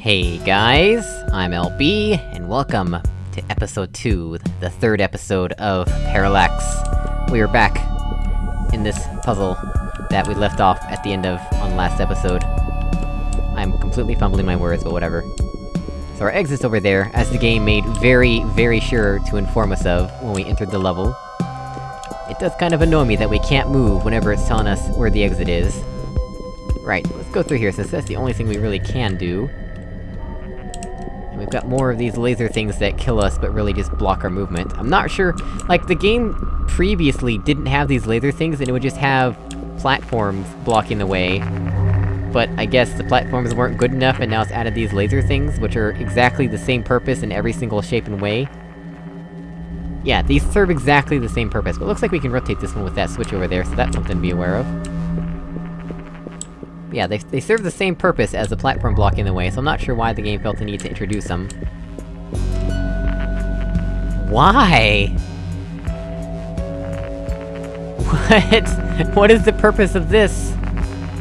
Hey guys, I'm LB, and welcome to episode 2, the third episode of Parallax. We are back in this puzzle that we left off at the end of on last episode. I'm completely fumbling my words, but whatever. So our exit's over there, as the game made very, very sure to inform us of when we entered the level. It does kind of annoy me that we can't move whenever it's telling us where the exit is. Right, let's go through here, since that's the only thing we really can do. We've got more of these laser things that kill us, but really just block our movement. I'm not sure- like, the game previously didn't have these laser things, and it would just have platforms blocking the way. But I guess the platforms weren't good enough, and now it's added these laser things, which are exactly the same purpose in every single shape and way. Yeah, these serve exactly the same purpose, but it looks like we can rotate this one with that switch over there, so that's something to be aware of. Yeah, they, they serve the same purpose as the platform blocking the way, so I'm not sure why the game felt the need to introduce them. Why? What? What is the purpose of this?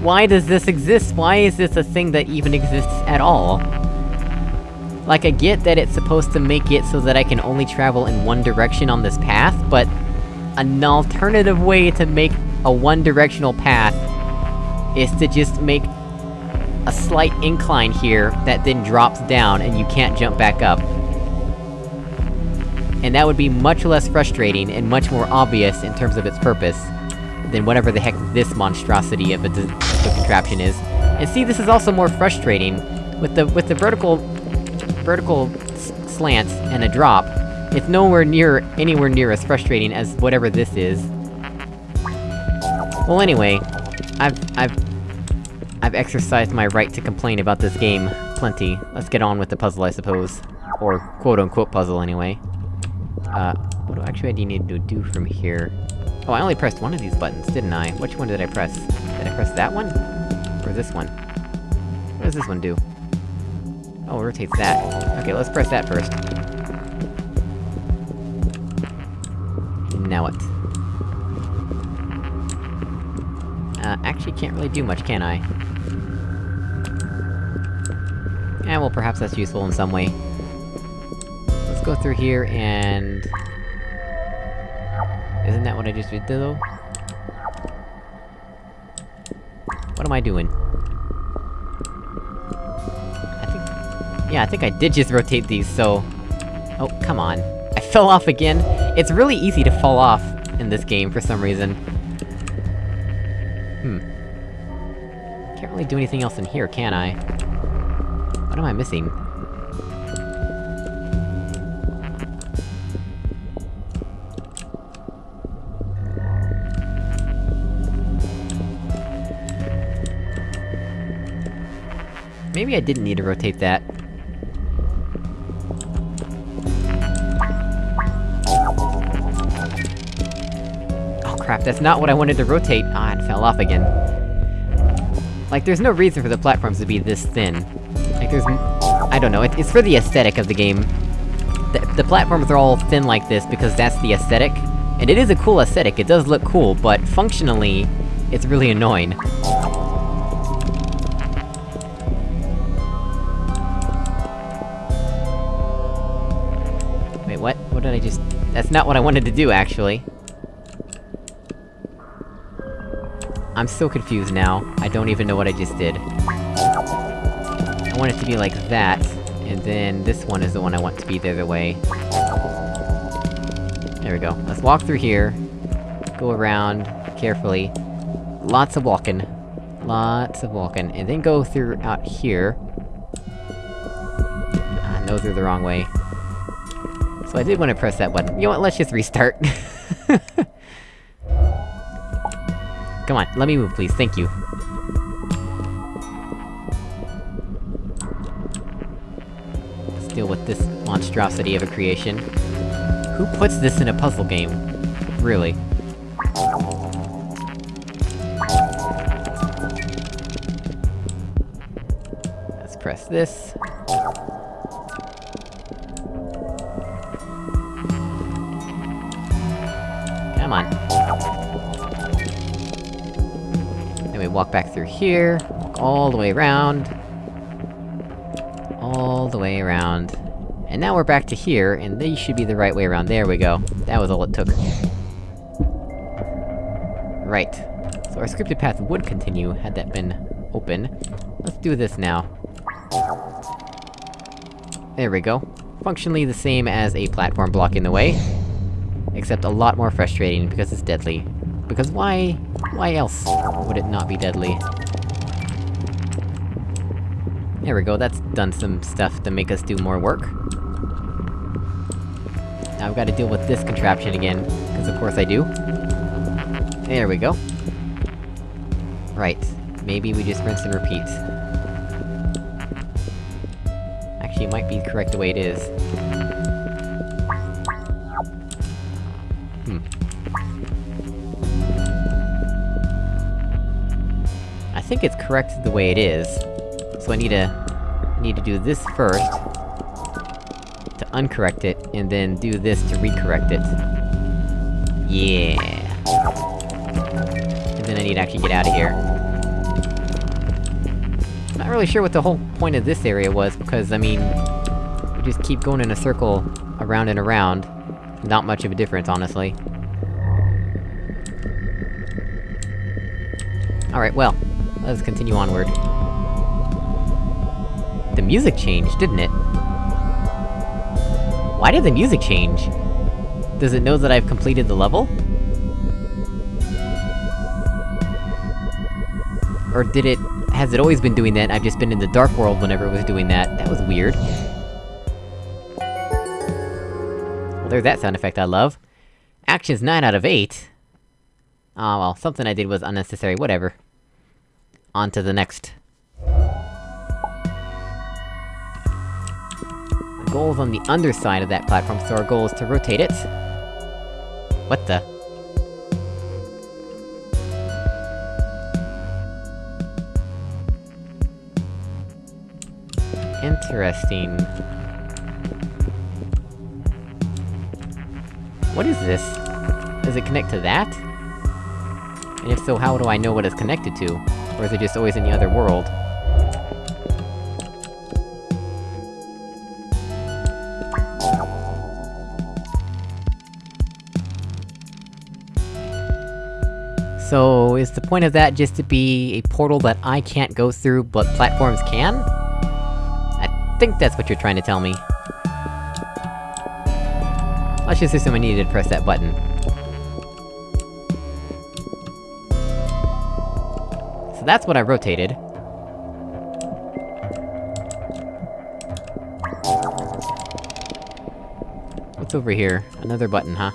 Why does this exist? Why is this a thing that even exists at all? Like, I get that it's supposed to make it so that I can only travel in one direction on this path, but... An alternative way to make a one-directional path is to just make a slight incline here that then drops down and you can't jump back up. And that would be much less frustrating and much more obvious in terms of its purpose than whatever the heck this monstrosity of a, a contraption is. And see, this is also more frustrating, with the- with the vertical... vertical slants and a drop, it's nowhere near- anywhere near as frustrating as whatever this is. Well anyway, I've- I've... I've exercised my right to complain about this game plenty. Let's get on with the puzzle, I suppose. Or quote-unquote puzzle, anyway. Uh, what do actually I need to do from here? Oh, I only pressed one of these buttons, didn't I? Which one did I press? Did I press that one? Or this one? What does this one do? Oh, rotates that. Okay, let's press that first. Now what? Uh, actually can't really do much, can I? Eh, well perhaps that's useful in some way. Let's go through here and... Isn't that what I just did, though? What am I doing? I think... Yeah, I think I did just rotate these, so... Oh, come on. I fell off again! It's really easy to fall off in this game, for some reason. Hmm. Can't really do anything else in here, can I? What am I missing? Maybe I didn't need to rotate that. Oh crap, that's not what I wanted to rotate! Ah, it fell off again. Like, there's no reason for the platforms to be this thin. There's... I don't know, it, it's for the aesthetic of the game. The, the platforms are all thin like this because that's the aesthetic. And it is a cool aesthetic, it does look cool, but functionally, it's really annoying. Wait, what? What did I just... That's not what I wanted to do, actually. I'm so confused now. I don't even know what I just did. Want it to be like that, and then this one is the one I want to be the other way. There we go. Let's walk through here. Go around, carefully. Lots of walking. Lots of walking. And then go through out here. Ah, those are the wrong way. So I did want to press that button. You know what, let's just restart. Come on, let me move, please, thank you. Monstrosity of a creation. Who puts this in a puzzle game? Really? Let's press this. Come on. Then we walk back through here, walk all the way around. All the way around. And now we're back to here, and these should be the right way around. There we go. That was all it took. Right. So our scripted path would continue, had that been open. Let's do this now. There we go. Functionally the same as a platform block in the way. Except a lot more frustrating, because it's deadly. Because why... why else would it not be deadly? There we go, that's done some stuff to make us do more work. Now I've gotta deal with this contraption again, because of course I do. There we go. Right. Maybe we just rinse and repeat. Actually, it might be correct the way it is. Hmm. I think it's correct the way it is. So I need to... Need to do this first... Uncorrect it, and then do this to recorrect it. Yeah. And then I need to actually get out of here. Not really sure what the whole point of this area was, because, I mean... We just keep going in a circle, around and around. Not much of a difference, honestly. Alright, well, let's continue onward. The music changed, didn't it? Why did the music change? Does it know that I've completed the level? Or did it... has it always been doing that, I've just been in the Dark World whenever it was doing that? That was weird. Well, there's that sound effect I love. Actions 9 out of 8. Ah, oh, well, something I did was unnecessary, whatever. On to the next. Goal's on the underside of that platform, so our goal is to rotate it. What the? Interesting. What is this? Does it connect to that? And if so, how do I know what it's connected to? Or is it just always in the other world? So, is the point of that just to be a portal that I can't go through, but platforms can? I think that's what you're trying to tell me. Let's just assume I needed to press that button. So that's what I rotated. What's over here? Another button, huh?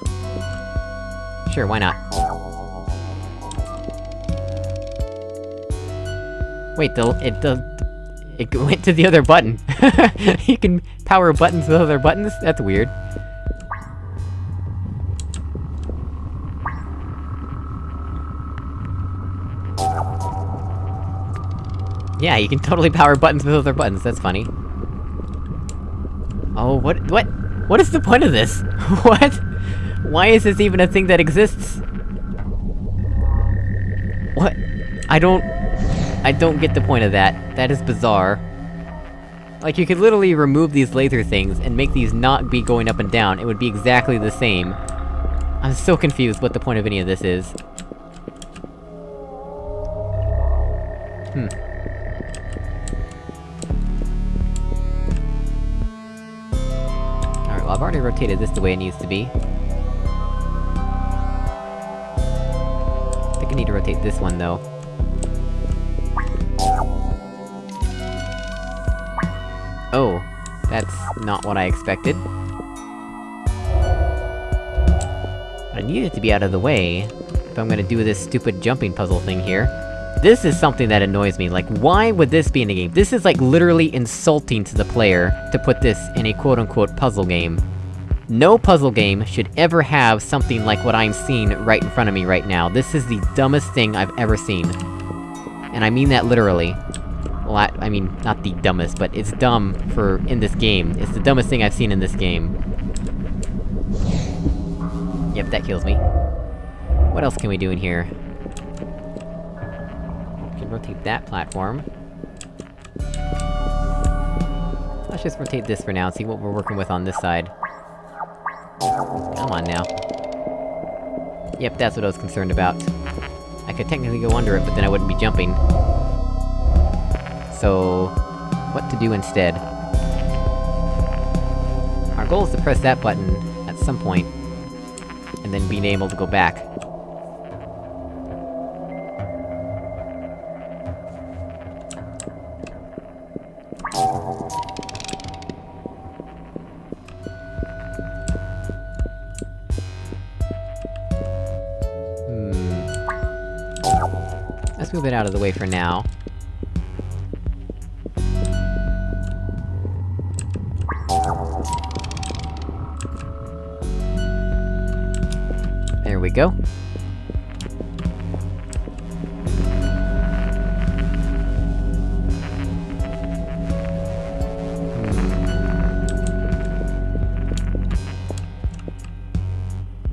Sure, why not? Wait, the- it It went to the other button! you can power buttons with other buttons? That's weird. Yeah, you can totally power buttons with other buttons, that's funny. Oh, what- what- what is the point of this? what? Why is this even a thing that exists? What? I don't... I don't get the point of that. That is bizarre. Like, you could literally remove these laser things, and make these not be going up and down, it would be exactly the same. I'm so confused what the point of any of this is. Hmm. Alright, well I've already rotated this the way it needs to be. I think I need to rotate this one, though. Oh, that's not what I expected. I need it to be out of the way, if I'm gonna do this stupid jumping puzzle thing here. This is something that annoys me, like, why would this be in the game? This is like literally insulting to the player, to put this in a quote-unquote puzzle game. No puzzle game should ever have something like what I'm seeing right in front of me right now. This is the dumbest thing I've ever seen. And I mean that literally. I mean, not the dumbest, but it's dumb for- in this game. It's the dumbest thing I've seen in this game. Yep, that kills me. What else can we do in here? We can rotate that platform. Let's just rotate this for now and see what we're working with on this side. Come on now. Yep, that's what I was concerned about. I could technically go under it, but then I wouldn't be jumping. So... What to do instead? Our goal is to press that button at some point, and then being able to go back. Hmm. Let's move it out of the way for now.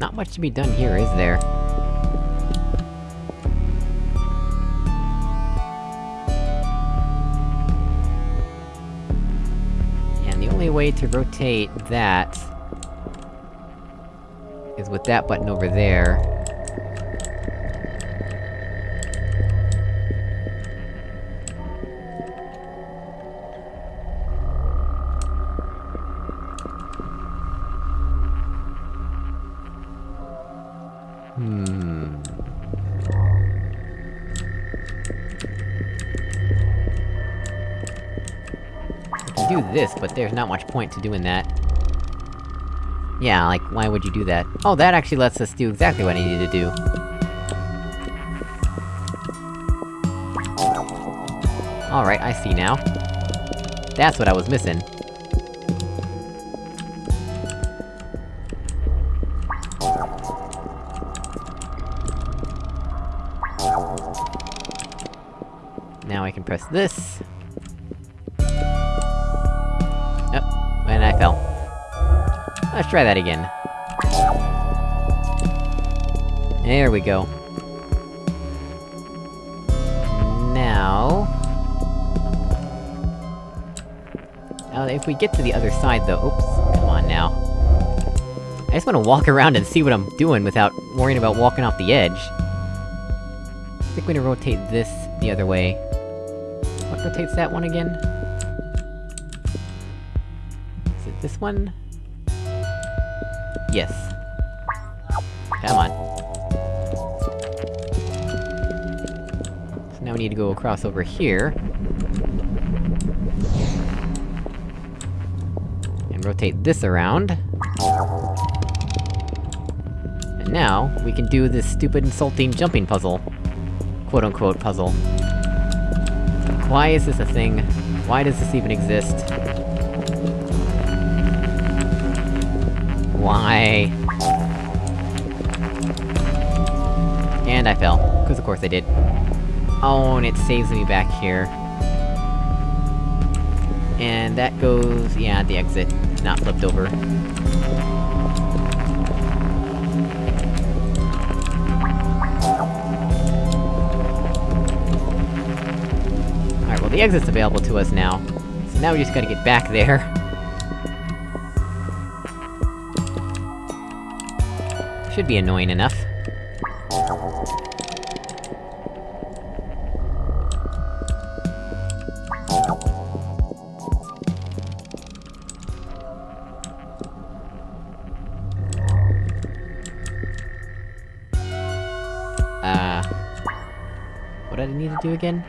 Not much to be done here, is there? And the only way to rotate that... is with that button over there. This, but there's not much point to doing that. Yeah, like, why would you do that? Oh, that actually lets us do exactly what I needed to do. Alright, I see now. That's what I was missing. Now I can press this. Let's try that again. There we go. Now... Now, if we get to the other side though- oops, come on now. I just wanna walk around and see what I'm doing without worrying about walking off the edge. I think we're gonna rotate this the other way. What rotates that one again? Is it this one? Yes. Come on. So now we need to go across over here. And rotate this around. And now, we can do this stupid insulting jumping puzzle. Quote-unquote puzzle. Why is this a thing? Why does this even exist? Why? And I fell. Because of course I did. Oh, and it saves me back here. And that goes... yeah, the exit. Not flipped over. Alright, well the exit's available to us now. So now we just gotta get back there. Should be annoying enough. Uh... What did I need to do again?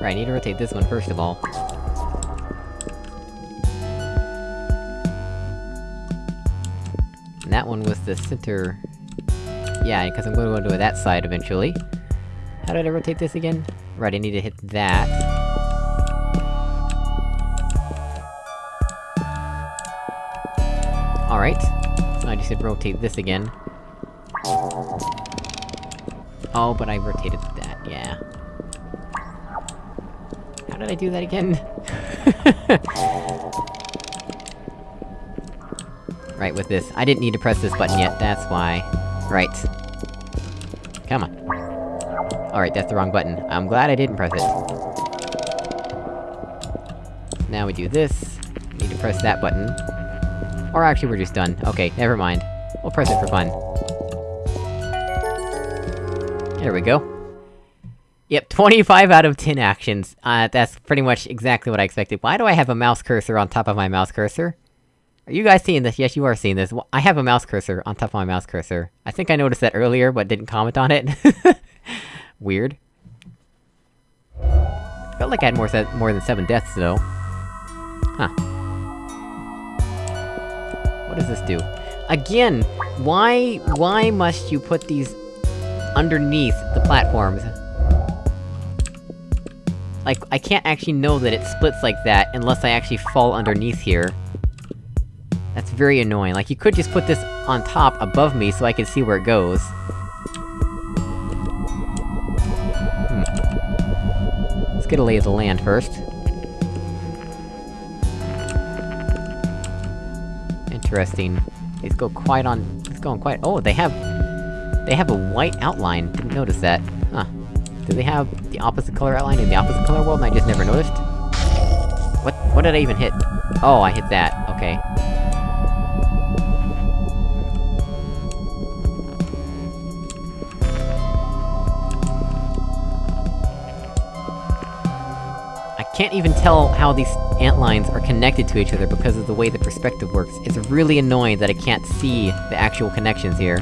Right, I need to rotate this one first of all. The center... Yeah, because I'm gonna go to that side eventually. How did I rotate this again? Right, I need to hit that. Alright. So I just to rotate this again. Oh, but I rotated that, yeah. How did I do that again? Right, with this. I didn't need to press this button yet, that's why. Right. Come on. Alright, that's the wrong button. I'm glad I didn't press it. now we do this. Need to press that button. Or actually, we're just done. Okay, never mind. We'll press it for fun. There we go. Yep, 25 out of 10 actions. Uh, that's pretty much exactly what I expected. Why do I have a mouse cursor on top of my mouse cursor? Are you guys seeing this? Yes, you are seeing this. I have a mouse cursor on top of my mouse cursor. I think I noticed that earlier, but didn't comment on it. Weird. Felt like I had more, more than seven deaths, though. Huh. What does this do? Again, why- why must you put these underneath the platforms? Like, I can't actually know that it splits like that unless I actually fall underneath here. That's very annoying, like you could just put this on top, above me, so I can see where it goes. Hmm. Let's get a lay of the land first. Interesting. These go quite on- it's going quite- oh, they have- They have a white outline, didn't notice that. Huh. Do they have the opposite color outline in the opposite color world and I just never noticed? What- what did I even hit? Oh, I hit that, okay. Can't even tell how these ant lines are connected to each other because of the way the perspective works. It's really annoying that I can't see the actual connections here.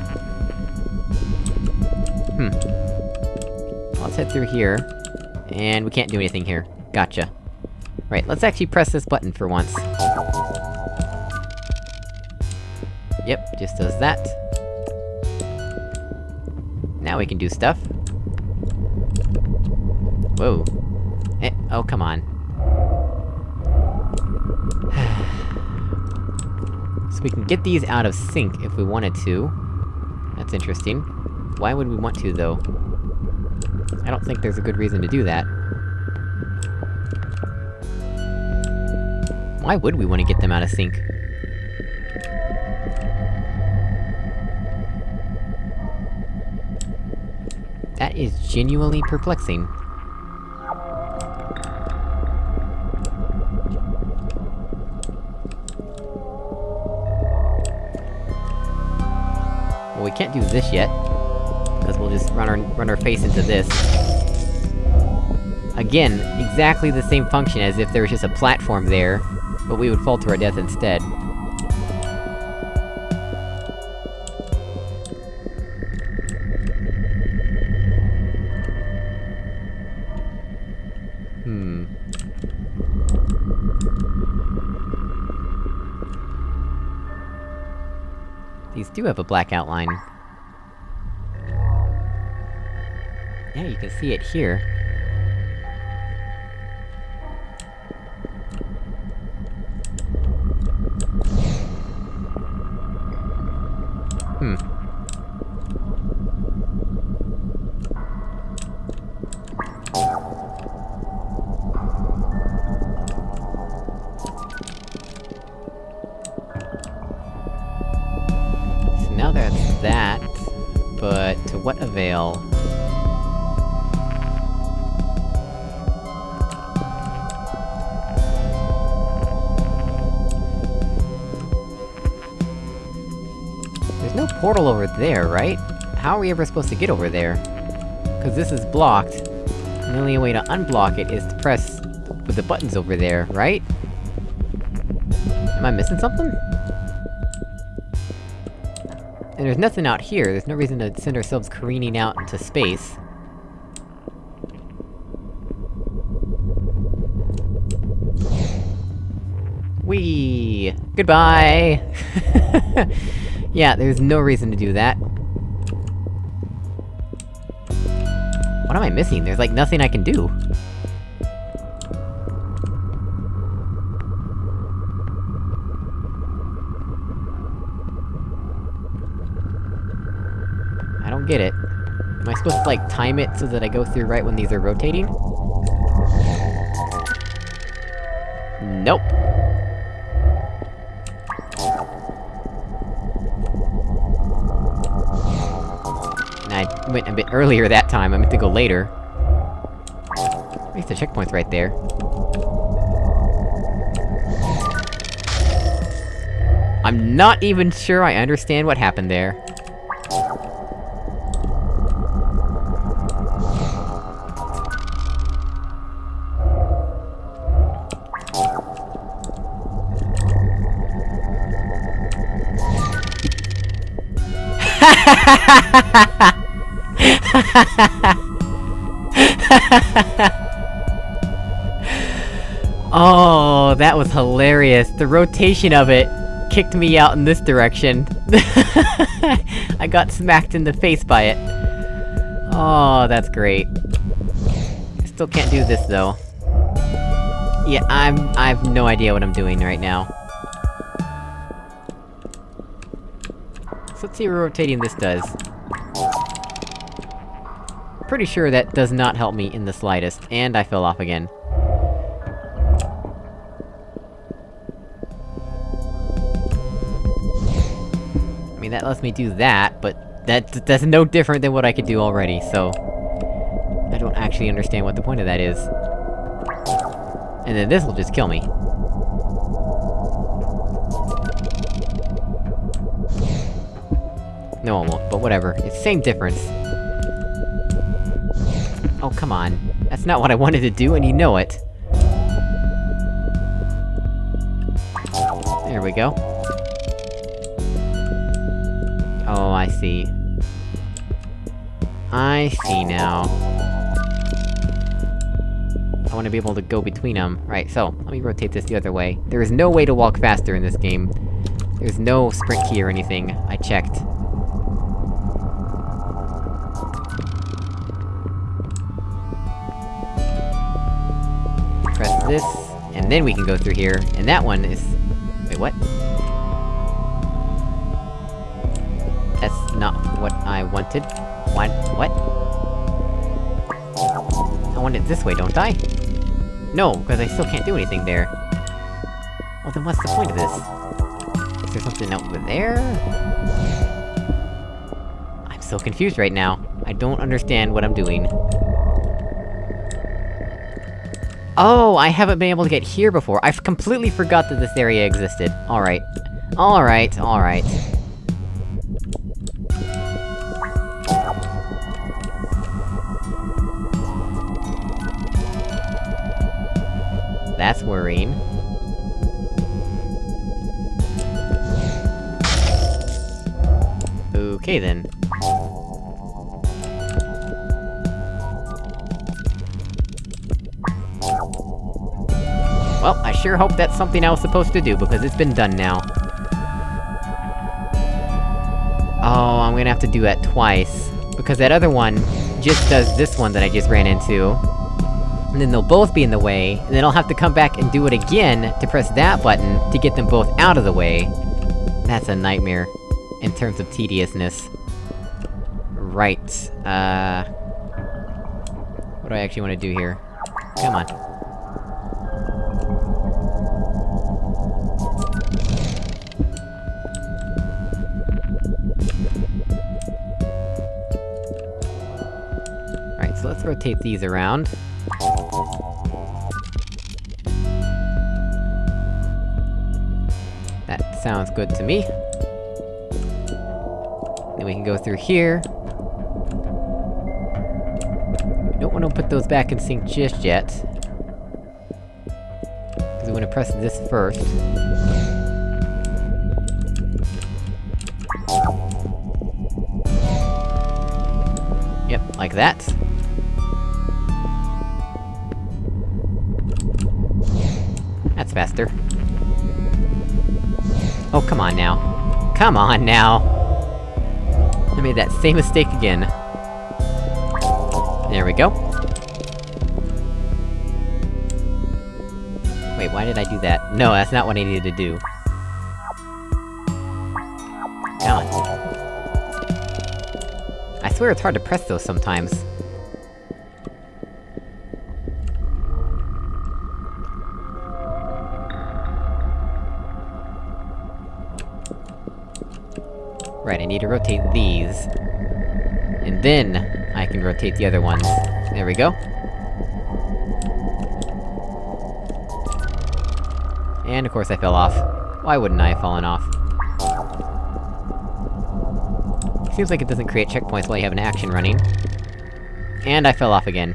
Hmm. Let's head through here. And we can't do anything here. Gotcha. Right, let's actually press this button for once. Yep, just does that. Now we can do stuff. Whoa. Eh, oh, come on. So we can get these out of sync if we wanted to. That's interesting. Why would we want to, though? I don't think there's a good reason to do that. Why would we want to get them out of sync? That is genuinely perplexing. Well, we can't do this yet. Because we'll just run our- run our face into this. Again, exactly the same function as if there was just a platform there, but we would fall to our death instead. Do have a black outline. Yeah, you can see it here. Avail? There's no portal over there, right? How are we ever supposed to get over there? Cause this is blocked, the only way to unblock it is to press with the buttons over there, right? Am I missing something? And there's nothing out here, there's no reason to send ourselves careening out into space. Whee! Goodbye! yeah, there's no reason to do that. What am I missing? There's like nothing I can do. Get it. Am I supposed to, like, time it so that I go through right when these are rotating? Nope. I went a bit earlier that time, I meant to go later. At least the checkpoint's right there. I'm not even sure I understand what happened there. oh, that was hilarious. The rotation of it kicked me out in this direction. I got smacked in the face by it. Oh, that's great. Still can't do this, though. Yeah, I'm- I have no idea what I'm doing right now. So let's see what rotating this does. Pretty sure that does not help me in the slightest, and I fell off again. I mean, that lets me do that, but that- that's no different than what I could do already, so... I don't actually understand what the point of that is. And then this'll just kill me. No, it won't, but whatever. It's the same difference. Oh, come on. That's not what I wanted to do, and you know it. There we go. Oh, I see. I see now. I wanna be able to go between them. Right, so, let me rotate this the other way. There is no way to walk faster in this game. There's no sprint key or anything, I checked. This, and then we can go through here, and that one is... Wait, what? That's not what I wanted. What? What? I want it this way, don't I? No, because I still can't do anything there. Well then what's the point of this? Is there something over there? I'm so confused right now. I don't understand what I'm doing. Oh, I haven't been able to get here before. I've completely forgot that this area existed. Alright. Alright, alright. That's worrying. Sure hope that's something I was supposed to do, because it's been done now. Oh, I'm gonna have to do that twice. Because that other one just does this one that I just ran into. And then they'll both be in the way, and then I'll have to come back and do it again to press that button to get them both out of the way. That's a nightmare, in terms of tediousness. Right, uh... What do I actually want to do here? Come on. Rotate these around. That sounds good to me. Then we can go through here. Don't wanna put those back in sync just yet. Cause we wanna press this first. Yep, like that. That's faster. Oh, come on now. Come on now! I made that same mistake again. There we go. Wait, why did I do that? No, that's not what I needed to do. Come on. I swear it's hard to press those sometimes. to rotate these. And then, I can rotate the other ones. There we go. And of course I fell off. Why wouldn't I have fallen off? Seems like it doesn't create checkpoints while you have an action running. And I fell off again.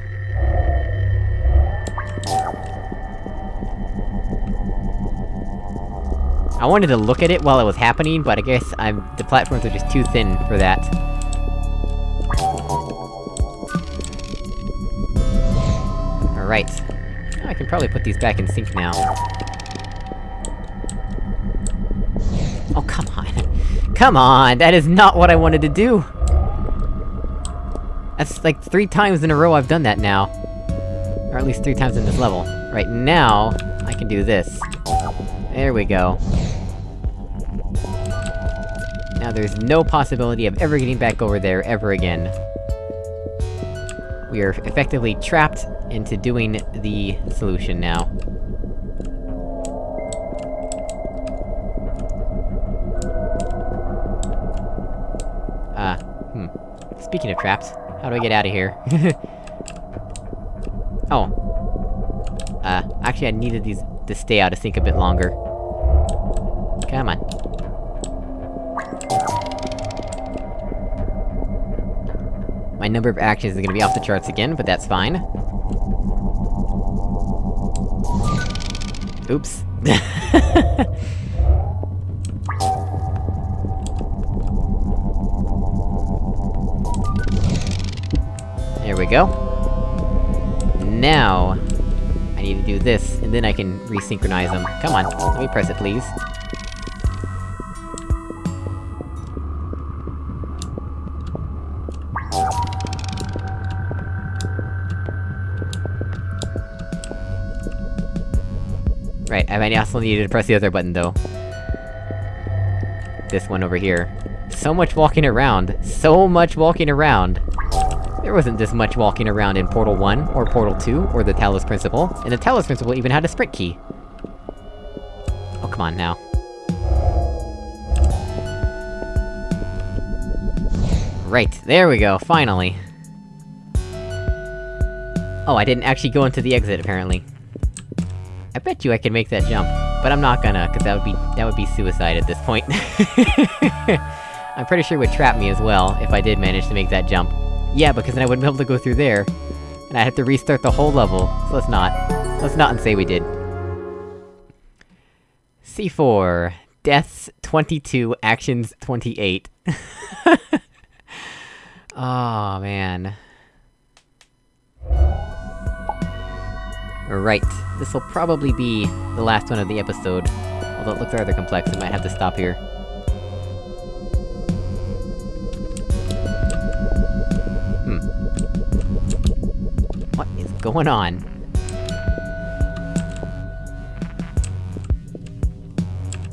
I wanted to look at it while it was happening, but I guess I'm- the platforms are just too thin for that. Alright. I can probably put these back in sync now. Oh, come on. Come on! That is not what I wanted to do! That's like three times in a row I've done that now. Or at least three times in this level. Right now, I can do this. There we go. There's no possibility of ever getting back over there ever again. We are effectively trapped into doing the solution now. Uh, hmm. Speaking of traps, how do I get out of here? oh. Uh, actually I needed these to stay out of sync a bit longer. Come on. Number of actions is gonna be off the charts again, but that's fine. Oops. there we go. Now... I need to do this, and then I can resynchronize them. Come on, let me press it, please. Right, I might also needed to press the other button, though. This one over here. So much walking around. So much walking around! There wasn't this much walking around in Portal 1, or Portal 2, or the Talos Principle, and the Talos Principle even had a sprint key! Oh, come on now. Right, there we go, finally! Oh, I didn't actually go into the exit, apparently. Bet you I can make that jump, but I'm not gonna, cause that would be- that would be suicide at this point. I'm pretty sure it would trap me as well, if I did manage to make that jump. Yeah, because then I wouldn't be able to go through there. And I'd have to restart the whole level, so let's not. Let's not and say we did. C4. Deaths 22, actions 28. oh man. Right. This'll probably be the last one of the episode. Although it looks rather complex, I might have to stop here. Hmm. What is going on?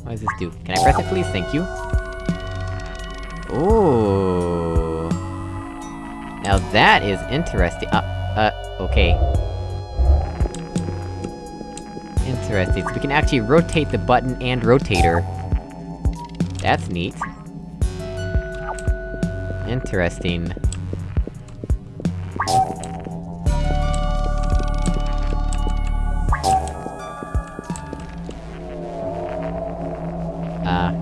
What does this do? Can I press it please? Thank you. Ooh. Now that is interesting- uh, uh, okay. Interesting, so we can actually rotate the button and rotator. That's neat. Interesting. Uh...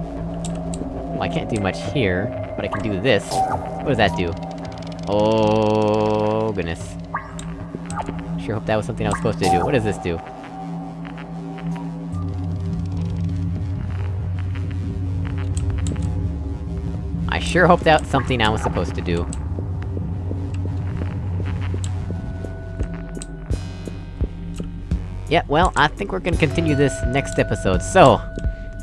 Well, I can't do much here, but I can do this. What does that do? Oh, goodness. Sure hope that was something I was supposed to do. What does this do? Sure hope that's something I was supposed to do. Yeah, well, I think we're gonna continue this next episode, so...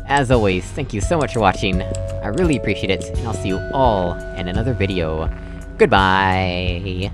As always, thank you so much for watching, I really appreciate it, and I'll see you all in another video. Goodbye!